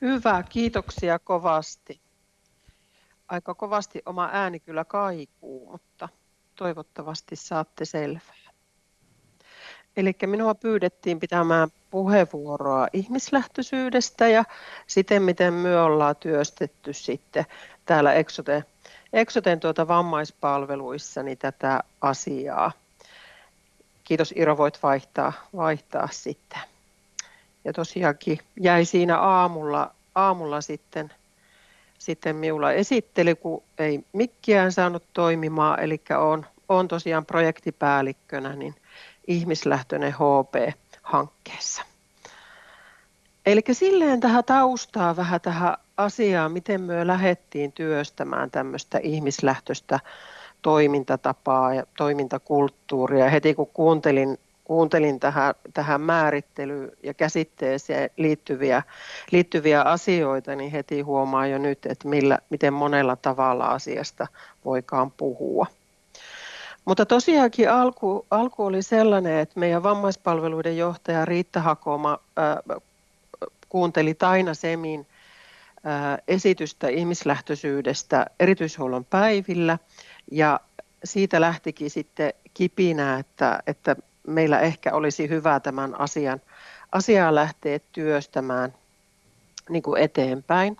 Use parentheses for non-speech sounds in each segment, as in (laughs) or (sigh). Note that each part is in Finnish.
Hyvä, kiitoksia kovasti. Aika kovasti oma ääni kyllä kaikuu, mutta toivottavasti saatte selvää. Eli minua pyydettiin pitämään puheenvuoroa ihmislähtöisyydestä ja siten, miten me ollaan työstetty sitten täällä Exoten, Exoten tuota vammaispalveluissa niin tätä asiaa. Kiitos Iro, voit vaihtaa, vaihtaa sitten. Ja tosiaankin jäi siinä aamulla, aamulla sitten, sitten minulla esittely, kun ei mikkiään saanut toimimaan, eli on, on tosiaan projektipäällikkönä niin ihmislähtöinen HP-hankkeessa. Eli silleen tähän taustaa vähän tähän asiaan, miten me lähdettiin työstämään tämmöistä ihmislähtöistä toimintatapaa ja toimintakulttuuria. Heti kun kuuntelin, kuuntelin tähän, tähän määrittelyyn ja käsitteeseen liittyviä, liittyviä asioita, niin heti huomaa jo nyt, että millä, miten monella tavalla asiasta voikaan puhua. Mutta tosiaankin alku, alku oli sellainen, että meidän vammaispalveluiden johtaja Riitta Hakoma äh, kuunteli Taina Semin äh, esitystä ihmislähtöisyydestä erityishuollon päivillä ja siitä lähtikin sitten kipinä, että, että meillä ehkä olisi hyvä tämän asian, asiaa lähteä työstämään niin kuin eteenpäin.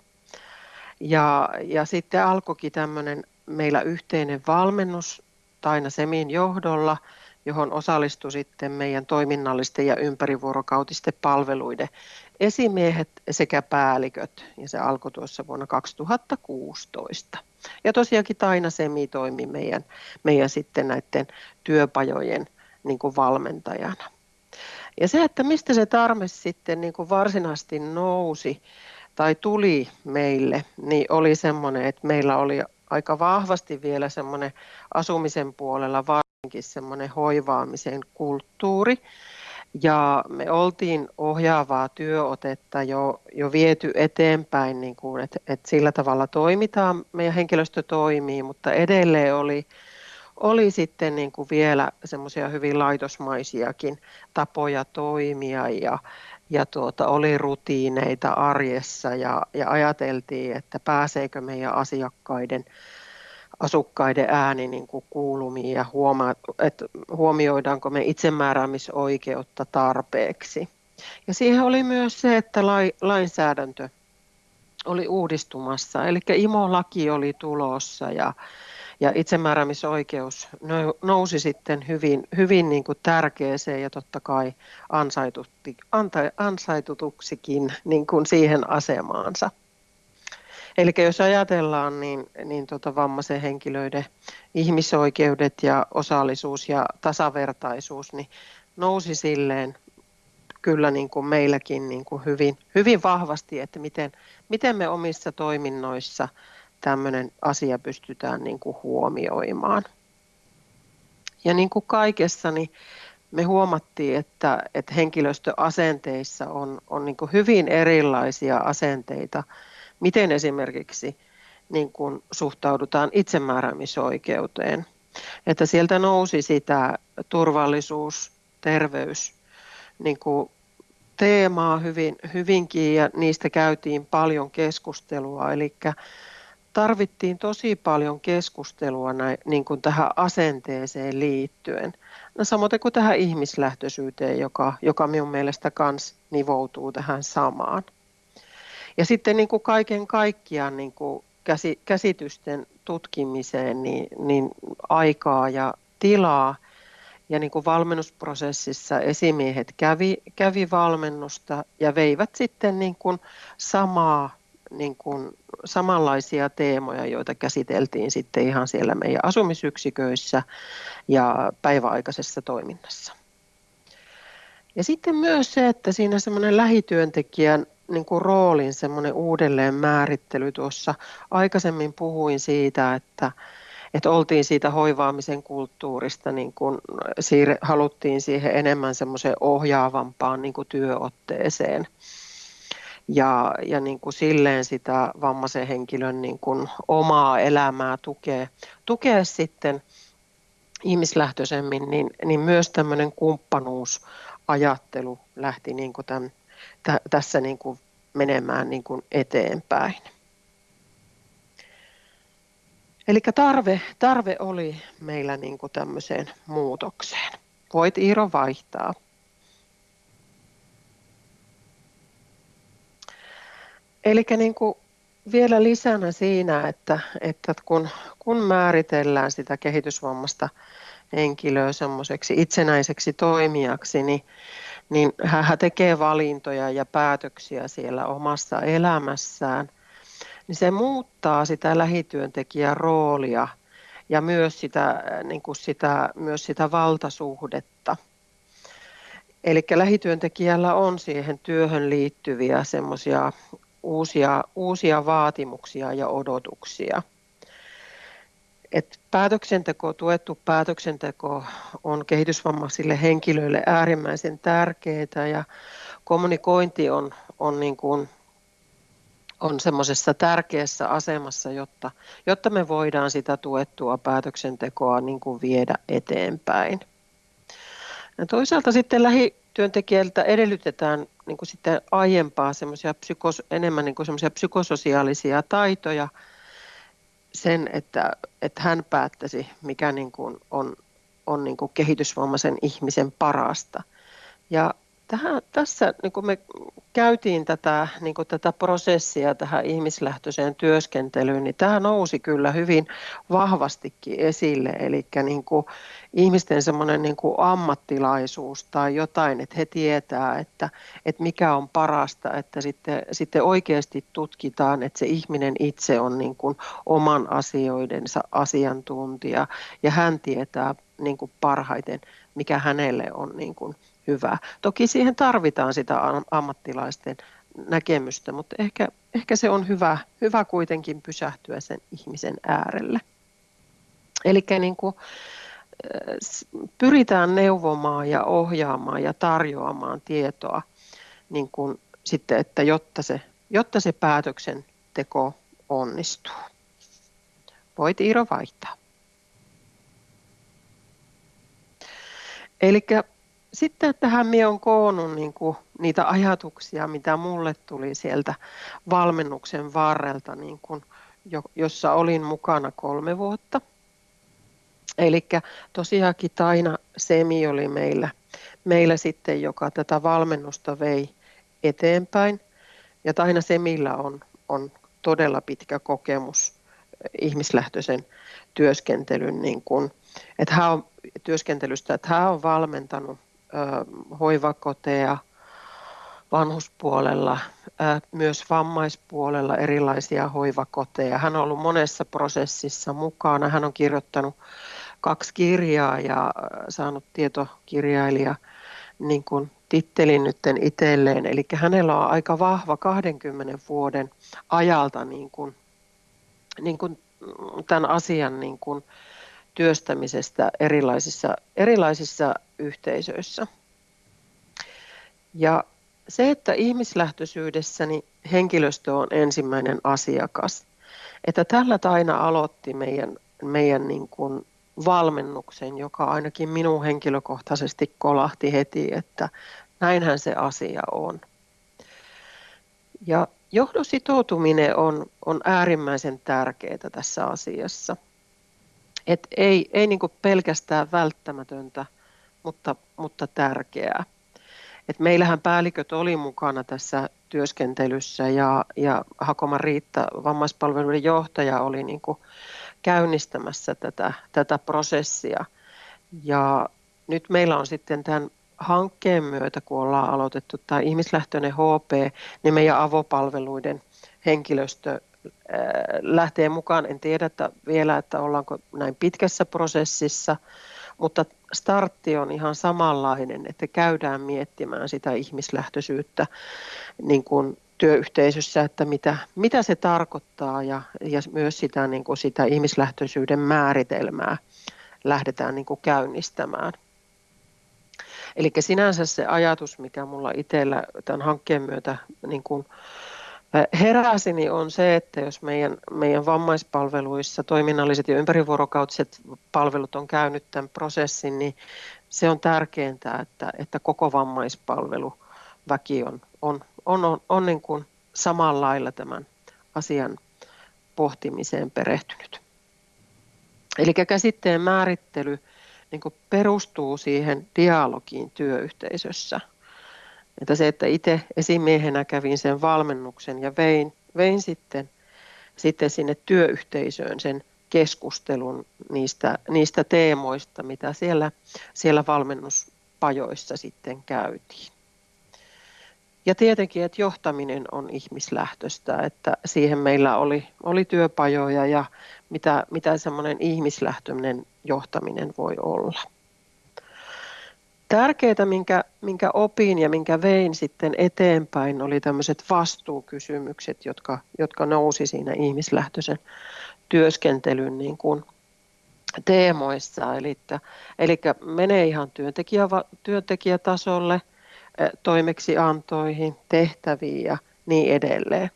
Ja, ja sitten alkoikin tämmöinen meillä yhteinen valmennus Taina Semin johdolla, johon osallistui sitten meidän toiminnallisten ja ympärivuorokautisten palveluiden esimiehet sekä päälliköt. Ja se alkoi tuossa vuonna 2016. Ja tosiaankin Taina Semi toimi meidän, meidän sitten näiden työpajojen niin kuin valmentajana. Ja se, että mistä se tarve sitten niin kuin varsinaisesti nousi tai tuli meille, niin oli semmoinen, että meillä oli aika vahvasti vielä semmoinen asumisen puolella varsinkin semmoinen hoivaamisen kulttuuri. Ja me oltiin ohjaavaa työotetta jo, jo viety eteenpäin, niin kuin, että, että sillä tavalla toimitaan, meidän henkilöstö toimii, mutta edelleen oli, oli sitten niin kuin vielä semmoisia hyvin laitosmaisiakin tapoja toimia ja, ja tuota, oli rutiineita arjessa ja, ja ajateltiin, että pääseekö meidän asiakkaiden asukkaiden ääni niin kuin kuulumiin ja huoma, että huomioidaanko me itsemääräämisoikeutta tarpeeksi. Ja siihen oli myös se, että lai, lainsäädäntö oli uudistumassa, eli IMO-laki oli tulossa ja, ja itsemääräämisoikeus nousi sitten hyvin, hyvin niin kuin tärkeäseen ja totta kai ansaitutuksikin niin kuin siihen asemaansa. Eli jos ajatellaan, niin, niin tota vammaisen henkilöiden ihmisoikeudet ja osallisuus ja tasavertaisuus niin nousi silleen kyllä niin kuin meilläkin niin kuin hyvin, hyvin vahvasti, että miten, miten me omissa toiminnoissa tämmöinen asia pystytään niin kuin huomioimaan. Ja niin kuin kaikessa, niin me huomattiin, että, että henkilöstöasenteissa on, on niin kuin hyvin erilaisia asenteita miten esimerkiksi niin kuin suhtaudutaan itsemääräämisoikeuteen. Että sieltä nousi sitä turvallisuus, terveys niin kuin teemaa hyvin, hyvinkin ja niistä käytiin paljon keskustelua. Eli tarvittiin tosi paljon keskustelua näin, niin kuin tähän asenteeseen liittyen. No, samoin kuin tähän ihmislähtöisyyteen, joka, joka minun mielestä myös nivoutuu tähän samaan. Ja sitten niin kuin kaiken kaikkiaan niin kuin käsitysten tutkimiseen niin, niin aikaa ja tilaa. Ja niin kuin valmennusprosessissa esimiehet kävi, kävi valmennusta ja veivät sitten niin kuin samaa, niin kuin samanlaisia teemoja, joita käsiteltiin sitten ihan siellä meidän asumisyksiköissä ja päiväaikaisessa toiminnassa. Ja sitten myös se, että siinä semmoinen lähityöntekijän niin kuin roolin semmoinen uudelleen määrittely. Tuossa aikaisemmin puhuin siitä, että, että oltiin siitä hoivaamisen kulttuurista, niin kuin siirre, haluttiin siihen enemmän semmoiseen ohjaavampaan niin kuin työotteeseen. Ja, ja niin kuin silleen sitä vammaisen henkilön niin kuin omaa elämää tukee, tukee sitten ihmislähtöisemmin, niin, niin myös tämmöinen kumppanuusajattelu lähti niin kuin tämän tä, tässä niin kuin menemään niin kuin eteenpäin. Eli tarve, tarve oli meillä niin kuin tämmöiseen muutokseen. Voit Iiro vaihtaa. Eli niin kuin vielä lisänä siinä, että, että kun, kun määritellään sitä kehitysvammasta henkilöä semmoiseksi itsenäiseksi toimijaksi, niin, niin hän tekee valintoja ja päätöksiä siellä omassa elämässään, niin se muuttaa sitä lähityöntekijän roolia ja myös sitä, niin kuin sitä, myös sitä valtasuhdetta. Eli lähityöntekijällä on siihen työhön liittyviä semmoisia uusia, uusia vaatimuksia ja odotuksia. Et päätöksenteko, tuettu päätöksenteko on kehitysvammaisille henkilöille äärimmäisen tärkeää ja kommunikointi on, on, niin kuin, on semmoisessa tärkeässä asemassa, jotta, jotta me voidaan sitä tuettua päätöksentekoa niin kuin viedä eteenpäin. Ja toisaalta sitten lähityöntekijältä edellytetään niin kuin sitten aiempaa semmoisia psykos, enemmän niin kuin semmoisia psykososiaalisia taitoja sen, että, että hän päättäisi, mikä niin kuin on, on niin kuin kehitysvammaisen ihmisen parasta. Ja tähän, tässä niin kuin me käytiin tätä, niin kuin tätä prosessia tähän ihmislähtöiseen työskentelyyn, niin tämä nousi kyllä hyvin vahvastikin esille. Eli niin ihmisten semmoinen niin ammattilaisuus tai jotain, että he tietää, että, että mikä on parasta, että sitten, sitten oikeasti tutkitaan, että se ihminen itse on niin kuin oman asioidensa asiantuntija ja hän tietää niin parhaiten, mikä hänelle on niin kuin hyvä. Toki siihen tarvitaan sitä ammattilaisten näkemystä, mutta ehkä, ehkä se on hyvä, hyvä kuitenkin pysähtyä sen ihmisen äärelle. Eli niin kuin, pyritään neuvomaan ja ohjaamaan ja tarjoamaan tietoa, niin kuin sitten, että jotta se, jotta se päätöksenteko onnistuu. Voit Iiro vaihtaa. Eli sitten tähän minä olen koonnut niin kuin niitä ajatuksia, mitä mulle tuli sieltä valmennuksen varrelta, niin kuin, jossa olin mukana kolme vuotta. Eli tosiaankin Taina Semi oli meillä, meillä sitten, joka tätä valmennusta vei eteenpäin. Ja Taina Semillä on, on todella pitkä kokemus ihmislähtöisen työskentelyn niin kuin, että hän on työskentelystä, että hän on valmentanut hoivakoteja vanhuspuolella, myös vammaispuolella erilaisia hoivakoteja. Hän on ollut monessa prosessissa mukana. Hän on kirjoittanut kaksi kirjaa ja saanut tietokirjailija niin kuin tittelin nyt itselleen. Eli hänellä on aika vahva 20 vuoden ajalta niin kuin, niin kuin tämän asian niin kuin, työstämisestä erilaisissa, erilaisissa yhteisöissä. Ja se, että ihmislähtöisyydessä niin henkilöstö on ensimmäinen asiakas, että tällä Taina aloitti meidän, meidän niin kuin valmennuksen, joka ainakin minun henkilökohtaisesti kolahti heti, että näinhän se asia on. Ja johdon sitoutuminen on, on äärimmäisen tärkeää tässä asiassa – et ei ei niin pelkästään välttämätöntä, mutta, mutta tärkeää. Et meillähän päälliköt oli mukana tässä työskentelyssä ja, ja Hakoma Riitta, vammaispalveluiden johtaja, oli niin käynnistämässä tätä, tätä prosessia. Ja nyt meillä on sitten tämän hankkeen myötä, kun ollaan aloitettu tämä ihmislähtöinen HP, niin meidän avopalveluiden henkilöstö lähtee mukaan. En tiedä että vielä, että ollaanko näin pitkässä prosessissa, mutta startti on ihan samanlainen, että käydään miettimään sitä ihmislähtöisyyttä niin kuin työyhteisössä, että mitä, mitä se tarkoittaa ja, ja myös sitä, niin kuin sitä ihmislähtöisyyden määritelmää lähdetään niin kuin käynnistämään. Eli sinänsä se ajatus, mikä mulla itsellä tämän hankkeen myötä niin kuin heräsi, niin on se, että jos meidän, meidän vammaispalveluissa toiminnalliset ja ympärivuorokautiset palvelut on käynyt tämän prosessin, niin se on tärkeintä, että, että koko vammaispalveluväki on, on, on, on, on niin kuin samalla lailla tämän asian pohtimiseen perehtynyt. Eli käsitteen määrittely niin perustuu siihen dialogiin työyhteisössä. Että se, että itse esimiehenä kävin sen valmennuksen ja vein, vein sitten, sitten sinne työyhteisöön sen keskustelun niistä, niistä teemoista, mitä siellä, siellä valmennuspajoissa sitten käytiin. Ja tietenkin, että johtaminen on ihmislähtöistä, että siihen meillä oli, oli työpajoja ja mitä, mitä semmoinen ihmislähtöinen johtaminen voi olla. Tärkeää, minkä, minkä opin ja minkä vein sitten eteenpäin, oli tämmöiset vastuukysymykset, jotka, jotka nousi siinä ihmislähtöisen työskentelyn niin kuin teemoissa. Eli, eli menee ihan työntekijä, työntekijätasolle, toimeksiantoihin, tehtäviin ja niin edelleen.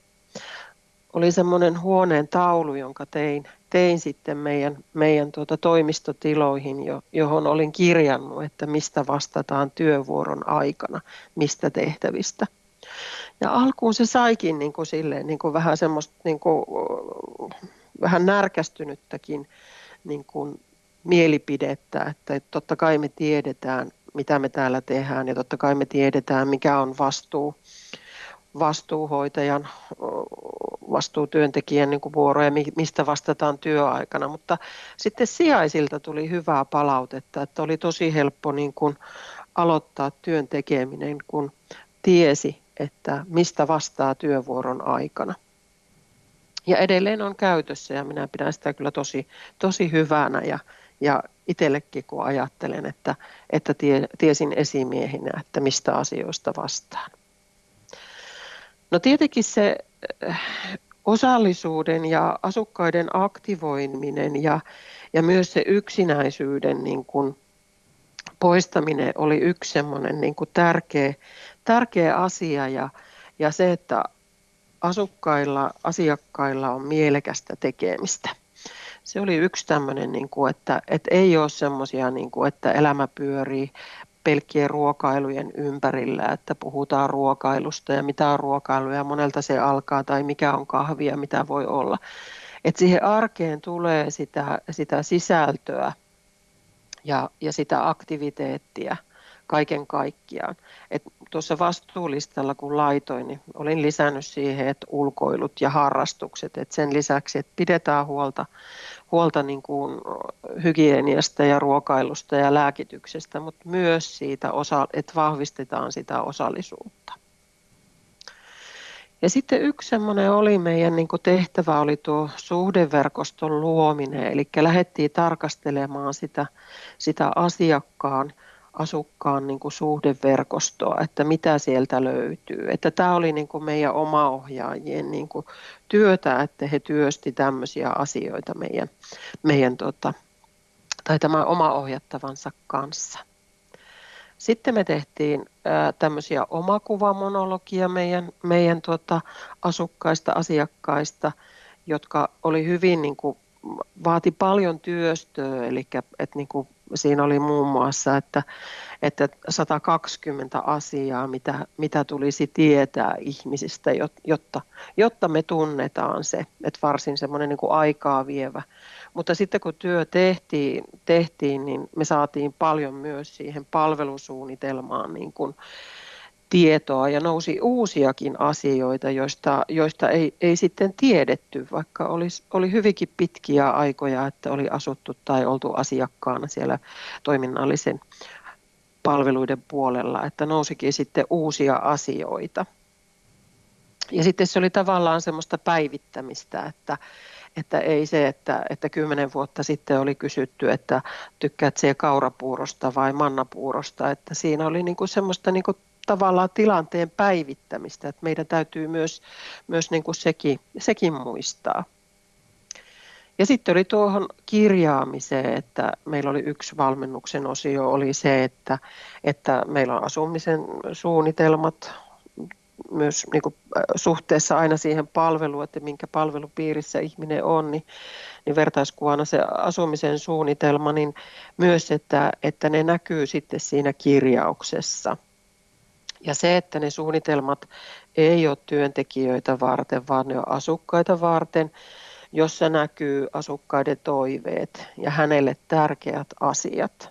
Oli semmoinen huoneen taulu, jonka tein, tein sitten meidän, meidän tuota toimistotiloihin, jo, johon olin kirjannut, että mistä vastataan työvuoron aikana, mistä tehtävistä. Ja alkuun se saikin niin kuin silleen, niin kuin vähän semmoista niin kuin, vähän närkästynyttäkin niin kuin mielipidettä, että totta kai me tiedetään, mitä me täällä tehdään ja totta kai me tiedetään, mikä on vastuu, vastuuhoitajan, vastuutyöntekijän niin vuoro ja mistä vastataan työaikana. Mutta sitten sijaisilta tuli hyvää palautetta, että oli tosi helppo niin kuin aloittaa työn tekeminen, kun tiesi, että mistä vastaa työvuoron aikana. Ja edelleen on käytössä ja minä pidän sitä kyllä tosi, tosi hyvänä ja, ja itsellekin kun ajattelen, että, että tie, tiesin esimiehinä, että mistä asioista vastaan. No tietenkin se äh, osallisuuden ja asukkaiden aktivoiminen ja, ja myös se yksinäisyyden niin kuin poistaminen oli yksi semmoinen niin kuin tärkeä, tärkeä asia ja, ja se, että asukkailla, asiakkailla on mielekästä tekemistä. Se oli yksi tämmöinen, niin kuin, että, että ei ole semmoisia, niin että elämä pyörii pelkkien ruokailujen ympärillä, että puhutaan ruokailusta ja mitä on ruokailu ja monelta se alkaa tai mikä on kahvia, mitä voi olla. Että siihen arkeen tulee sitä, sitä sisältöä ja, ja sitä aktiviteettia – kaiken kaikkiaan. Et tuossa vastuulistalla kun laitoin, niin olin lisännyt siihen, että ulkoilut ja harrastukset, että sen lisäksi, että pidetään huolta, huolta niin kuin hygieniasta ja ruokailusta ja lääkityksestä, mutta myös siitä, osa, että vahvistetaan sitä osallisuutta. Ja sitten yksi semmoinen oli meidän niin tehtävä oli tuo suhdeverkoston luominen, eli lähdettiin tarkastelemaan sitä, sitä asiakkaan asukkaan niin kuin suhdeverkostoa, että mitä sieltä löytyy. Että tämä oli niin kuin meidän omaohjaajien niin kuin työtä, että he työsti tämmöisiä asioita meidän, meidän tota, tai tämän omaohjattavansa kanssa. Sitten me tehtiin tämmöisiä omakuvamonologia meidän, meidän tota, asukkaista, asiakkaista, jotka oli hyvin niin kuin, vaati paljon työstöä, eli että niin kuin siinä oli muun muassa, että, että 120 asiaa, mitä, mitä tulisi tietää ihmisistä, jotta, jotta me tunnetaan se, että varsin semmoinen niin kuin aikaa vievä. Mutta sitten kun työ tehtiin, tehtiin, niin me saatiin paljon myös siihen palvelusuunnitelmaan niin kuin, tietoa ja nousi uusiakin asioita, joista, joista ei, ei sitten tiedetty, vaikka oli, oli hyvinkin pitkiä aikoja, että oli asuttu tai oltu asiakkaana siellä toiminnallisen palveluiden puolella, että nousikin sitten uusia asioita. Ja sitten se oli tavallaan semmoista päivittämistä, että, että ei se, että, että kymmenen vuotta sitten oli kysytty, että tykkäät se kaurapuurosta vai mannapuurosta, että siinä oli niin kuin semmoista niin kuin tavallaan tilanteen päivittämistä, että meidän täytyy myös, myös niin kuin sekin, sekin muistaa. Ja sitten oli tuohon kirjaamiseen, että meillä oli yksi valmennuksen osio, oli se, että, että meillä on asumisen suunnitelmat myös niin kuin suhteessa aina siihen palveluun, että minkä palvelupiirissä ihminen on, niin, niin vertaiskuvana se asumisen suunnitelma, niin myös, että, että ne näkyy sitten siinä kirjauksessa – Ja se, että ne suunnitelmat ei ole työntekijöitä varten, vaan ne on asukkaita varten, jossa näkyy asukkaiden toiveet ja hänelle tärkeät asiat.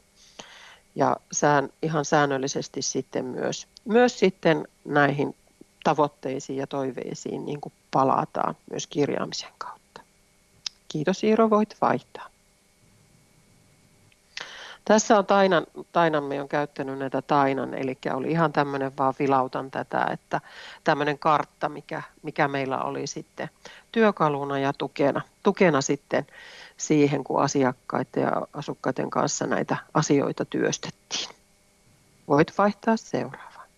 Ja sään, ihan säännöllisesti sitten myös, myös sitten näihin tavoitteisiin ja toiveisiin niin kuin palataan myös kirjaamisen kautta. Kiitos Iiro, voit vaihtaa. Tässä on Tainan, Tainan me on käyttänyt näitä Tainan, eli oli ihan tämmöinen vaan vilautan tätä, että tämmöinen kartta, mikä, mikä meillä oli sitten työkaluna ja tukena, tukena sitten siihen, kun asiakkaiden ja asukkaiden kanssa näitä asioita työstettiin. Voit vaihtaa seuraavaan.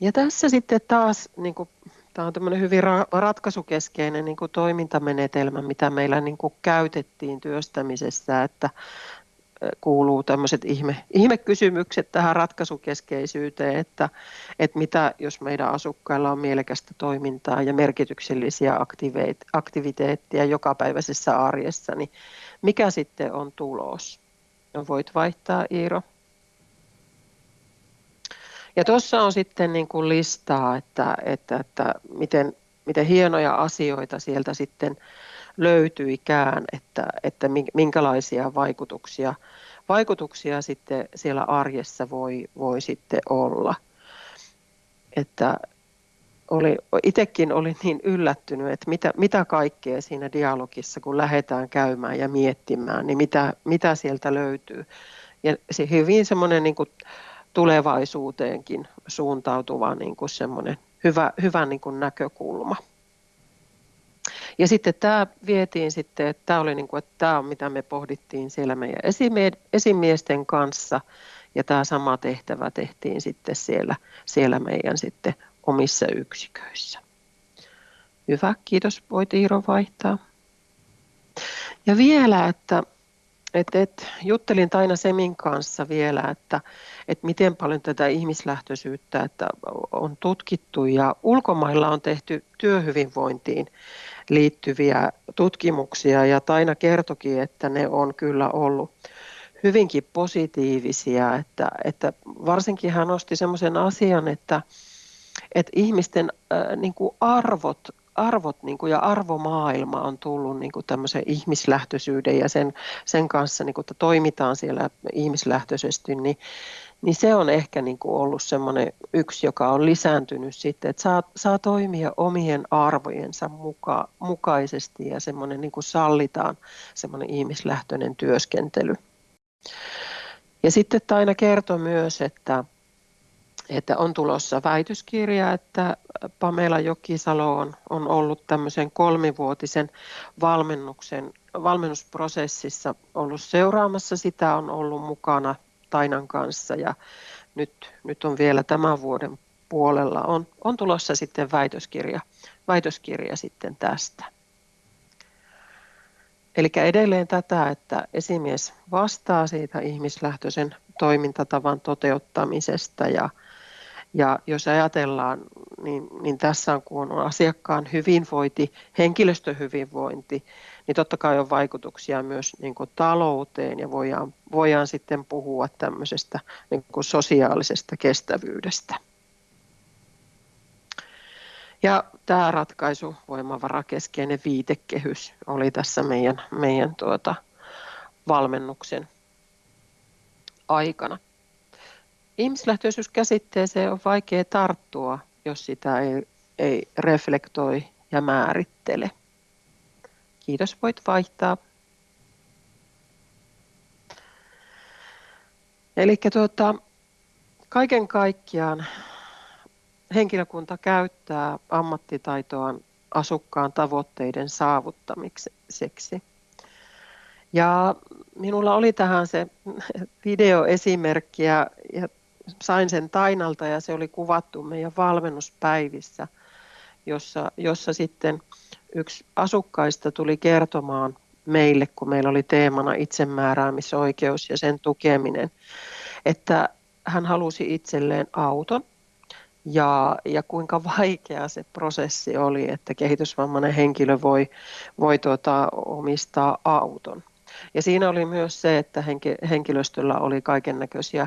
Ja tässä sitten taas niin kuin Tämä on tämmöinen hyvin ratkaisukeskeinen niin kuin toimintamenetelmä, mitä meillä niin kuin käytettiin työstämisessä, että kuuluu tämmöiset ihme, ihmekysymykset tähän ratkaisukeskeisyyteen, että, että mitä jos meidän asukkailla on mielekästä toimintaa ja merkityksellisiä aktiviteetteja jokapäiväisessä arjessa, niin mikä sitten on tulos? Voit vaihtaa Iiro. Ja tuossa on sitten niin kuin listaa, että, että, että miten, miten hienoja asioita sieltä sitten löytyikään, että, että minkälaisia vaikutuksia, vaikutuksia sitten siellä arjessa voi, voi sitten olla. Että oli, itsekin olin niin yllättynyt, että mitä, mitä kaikkea siinä dialogissa, kun lähdetään käymään ja miettimään, niin mitä, mitä sieltä löytyy. Ja se hyvin semmoinen niin kuin, tulevaisuuteenkin suuntautuva niin kuin semmoinen hyvä, hyvä niin kuin näkökulma. Ja sitten tämä vietiin sitten, että tämä oli niin kuin, että tämä on mitä me pohdittiin siellä meidän esimiesten kanssa ja tämä sama tehtävä tehtiin sitten siellä, siellä meidän sitten omissa yksiköissä. Hyvä, kiitos. Voit Iiro vaihtaa. Ja vielä, että et, et, juttelin Taina Semin kanssa vielä, että et miten paljon tätä ihmislähtöisyyttä että on tutkittu ja ulkomailla on tehty työhyvinvointiin liittyviä tutkimuksia. Ja Taina kertokin, että ne on kyllä ollut hyvinkin positiivisia, että, että varsinkin hän nosti semmoisen asian, että, että ihmisten äh, niin kuin arvot arvot niin kuin, ja arvomaailma on tullut niin kuin tämmöisen ihmislähtöisyyden ja sen, sen kanssa, niin kuin, että toimitaan siellä ihmislähtöisesti, niin, niin se on ehkä niin kuin ollut semmoinen yksi, joka on lisääntynyt sitten, että saa, saa toimia omien arvojensa muka, mukaisesti ja semmoinen niin kuin sallitaan semmoinen ihmislähtöinen työskentely. Ja sitten Taina kertoi myös, että, että on tulossa väitöskirja, että Pamela Jokisalo on, on ollut tämmöisen kolmivuotisen valmennuksen, valmennusprosessissa ollut seuraamassa sitä, on ollut mukana Tainan kanssa ja nyt, nyt on vielä tämän vuoden puolella on, on tulossa sitten väitöskirja, väitöskirja sitten tästä. Eli edelleen tätä, että esimies vastaa siitä ihmislähtöisen toimintatavan toteuttamisesta ja, ja jos ajatellaan, niin, niin tässä on kun on asiakkaan hyvinvointi, henkilöstön hyvinvointi, niin totta kai on vaikutuksia myös niin kuin talouteen ja voidaan, voidaan sitten puhua tämmöisestä niin kuin sosiaalisesta kestävyydestä. Ja tämä ratkaisu, voimavarakeskeinen viitekehys, oli tässä meidän, meidän tuota, valmennuksen aikana. Ihmislähtöisyyskäsitteeseen on vaikea tarttua, jos sitä ei, ei reflektoi ja määrittele. Kiitos, voit vaihtaa. Eli tuota, kaiken kaikkiaan henkilökunta käyttää ammattitaitoaan asukkaan tavoitteiden saavuttamiseksi. Ja minulla oli tähän se (laughs) videoesimerkki ja, ja sain sen Tainalta ja se oli kuvattu meidän valmennuspäivissä, jossa, jossa sitten yksi asukkaista tuli kertomaan meille, kun meillä oli teemana itsemääräämisoikeus ja sen tukeminen, että hän halusi itselleen auton ja, ja kuinka vaikea se prosessi oli, että kehitysvammainen henkilö voi, voi tuota, omistaa auton. Ja siinä oli myös se, että henkilöstöllä oli kaiken näköisiä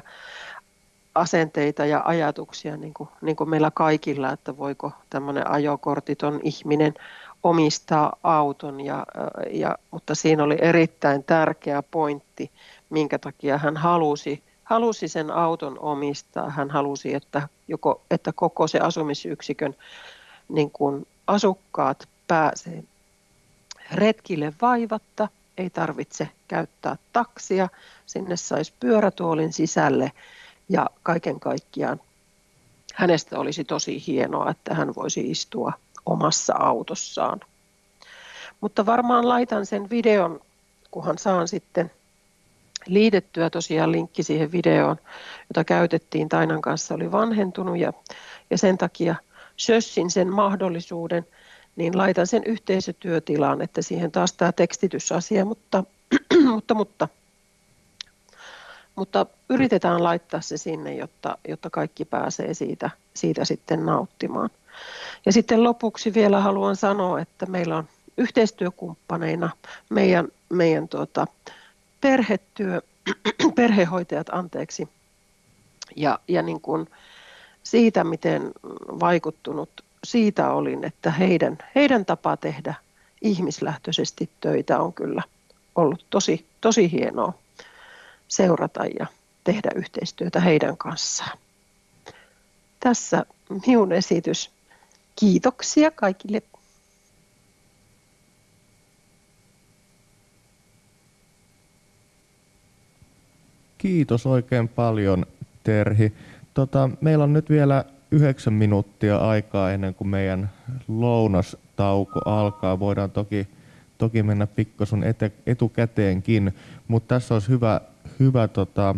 asenteita ja ajatuksia niin kuin, niin kuin meillä kaikilla, että voiko tämmöinen ajokortiton ihminen omistaa auton, ja, ja, mutta siinä oli erittäin tärkeä pointti, minkä takia hän halusi, halusi sen auton omistaa. Hän halusi, että, joko, että koko se asumisyksikön niin kuin asukkaat pääsee retkille vaivatta, ei tarvitse käyttää taksia, sinne saisi pyörätuolin sisälle ja kaiken kaikkiaan hänestä olisi tosi hienoa, että hän voisi istua omassa autossaan. Mutta varmaan laitan sen videon, kunhan saan sitten liitettyä tosiaan linkki siihen videoon, jota käytettiin Tainan kanssa, oli vanhentunut ja, ja sen takia sössin sen mahdollisuuden, niin laitan sen yhteisötyötilaan, että siihen taas tämä tekstitysasia, (clears throat) mutta, mutta, mutta, mutta yritetään laittaa se sinne, jotta, jotta kaikki pääsee siitä, siitä sitten nauttimaan. Ja sitten lopuksi vielä haluan sanoa, että meillä on yhteistyökumppaneina meidän, meidän tuota, perhetyö, (clears throat) perhehoitajat anteeksi, ja, ja niin kuin siitä, miten vaikuttunut siitä olin, että heidän, heidän tapa tehdä ihmislähtöisesti töitä on kyllä ollut tosi, tosi hienoa seurata ja tehdä yhteistyötä heidän kanssaan. Tässä minun esitys. Kiitoksia kaikille. Kiitos oikein paljon, Terhi. Tota, meillä on nyt vielä yhdeksän minuuttia aikaa ennen kuin meidän lounastauko alkaa. Voidaan toki, toki mennä pikkasun etukäteenkin, mutta tässä olisi hyvä, hyvä tota,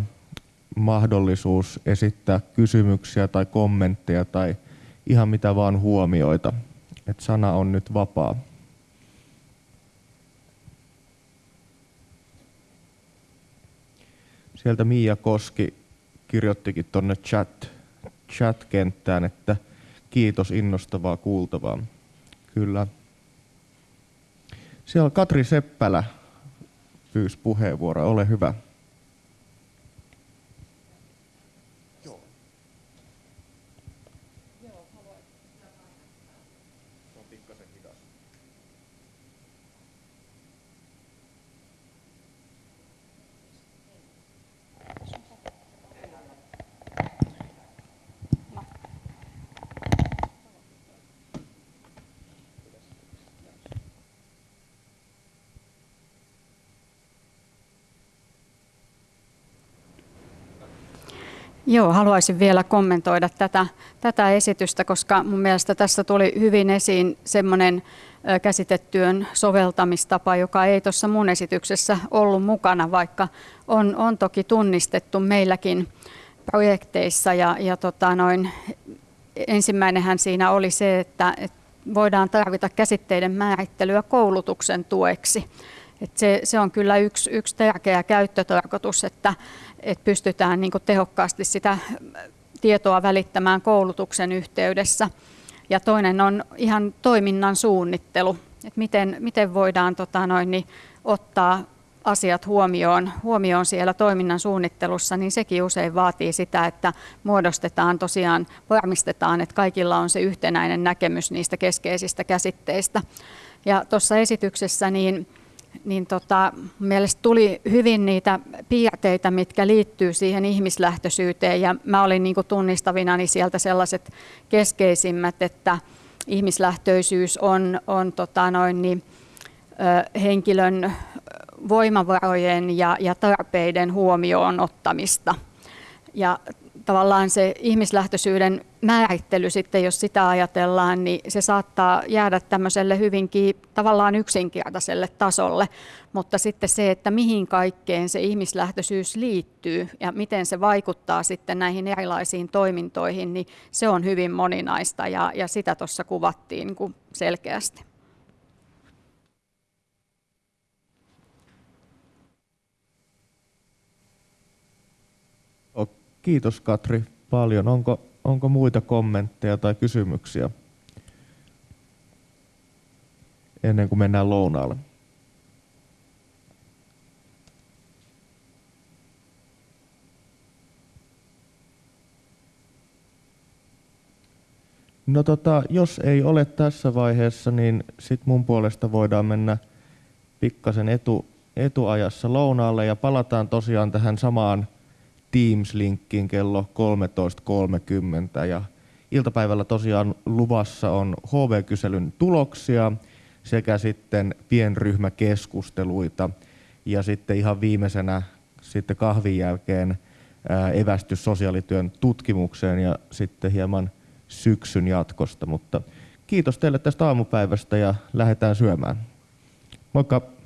mahdollisuus esittää kysymyksiä tai kommentteja tai ihan mitä vaan huomioita. Et sana on nyt vapaa. Sieltä Miia Koski kirjoittikin tuonne chat, chat-kenttään, että kiitos innostavaa kuultavaa. Kyllä. Siellä Katri Seppälä pyysi puheenvuoroa. Ole hyvä. Joo, haluaisin vielä kommentoida tätä, tätä esitystä, koska mun mielestä tässä tuli hyvin esiin semmoinen käsitetyön soveltamistapa, joka ei tuossa mun esityksessä ollut mukana, vaikka on, on toki tunnistettu meilläkin projekteissa. Ja, ja tota noin, ensimmäinenhän siinä oli se, että, että voidaan tarvita käsitteiden määrittelyä koulutuksen tueksi. Et se, se on kyllä yksi, yksi tärkeä käyttötarkoitus, että, että pystytään niin tehokkaasti sitä tietoa välittämään koulutuksen yhteydessä. Ja toinen on ihan toiminnan suunnittelu, että miten, miten voidaan tota noin, niin ottaa asiat huomioon, huomioon siellä toiminnan suunnittelussa, niin sekin usein vaatii sitä, että muodostetaan tosiaan, varmistetaan, että kaikilla on se yhtenäinen näkemys niistä keskeisistä käsitteistä. Ja tuossa esityksessä niin niin tota, mielestäni tuli hyvin niitä piirteitä, mitkä liittyy siihen ihmislähtöisyyteen ja mä olin niin tunnistavinani sieltä sellaiset keskeisimmät, että ihmislähtöisyys on, on tota noin, niin, ö, henkilön voimavarojen ja, ja tarpeiden huomioon ottamista. Ja tavallaan se ihmislähtöisyyden määrittely sitten, jos sitä ajatellaan, niin se saattaa jäädä tämmöiselle hyvinkin tavallaan yksinkertaiselle tasolle, mutta sitten se, että mihin kaikkeen se ihmislähtöisyys liittyy ja miten se vaikuttaa sitten näihin erilaisiin toimintoihin, niin se on hyvin moninaista ja, ja sitä tuossa kuvattiin niin selkeästi. Kiitos Katri paljon. Onko, Onko muita kommentteja tai kysymyksiä ennen kuin mennään lounaalle? No tota, jos ei ole tässä vaiheessa, niin sit mun puolesta voidaan mennä pikkasen etu, etuajassa lounaalle ja palataan tosiaan tähän samaan Teams-linkkiin kello 13.30 ja iltapäivällä tosiaan luvassa on HV-kyselyn tuloksia sekä sitten pienryhmäkeskusteluita ja sitten ihan viimeisenä sitten kahvin jälkeen evästys sosiaalityön tutkimukseen ja sitten hieman syksyn jatkosta, mutta kiitos teille tästä aamupäivästä ja lähdetään syömään. Moikka!